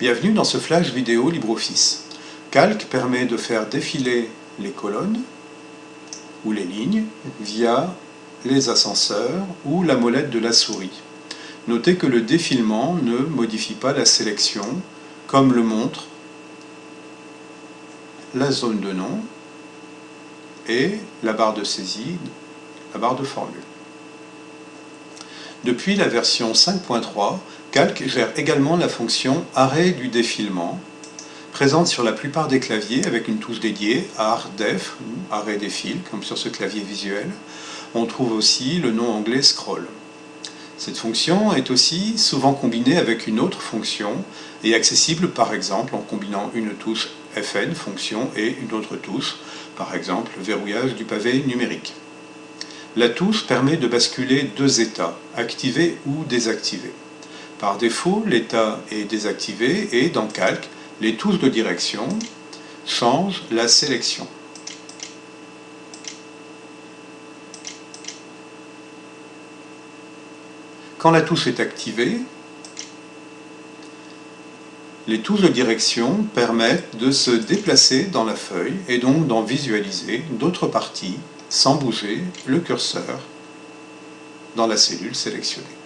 Bienvenue dans ce flash vidéo LibreOffice. Calc permet de faire défiler les colonnes ou les lignes via les ascenseurs ou la molette de la souris. Notez que le défilement ne modifie pas la sélection, comme le montre la zone de nom et la barre de saisie, la barre de formule. Depuis la version 5.3, Calc gère également la fonction arrêt du défilement, présente sur la plupart des claviers avec une touche dédiée, ARDEF, ou arrêt défile, comme sur ce clavier visuel. On trouve aussi le nom anglais scroll. Cette fonction est aussi souvent combinée avec une autre fonction et accessible par exemple en combinant une touche FN, fonction, et une autre touche, par exemple le verrouillage du pavé numérique. La touche permet de basculer deux états, activé ou désactivé. Par défaut, l'état est désactivé et dans Calc, les touches de direction changent la sélection. Quand la touche est activée, les touches de direction permettent de se déplacer dans la feuille et donc d'en visualiser d'autres parties sans bouger le curseur dans la cellule sélectionnée.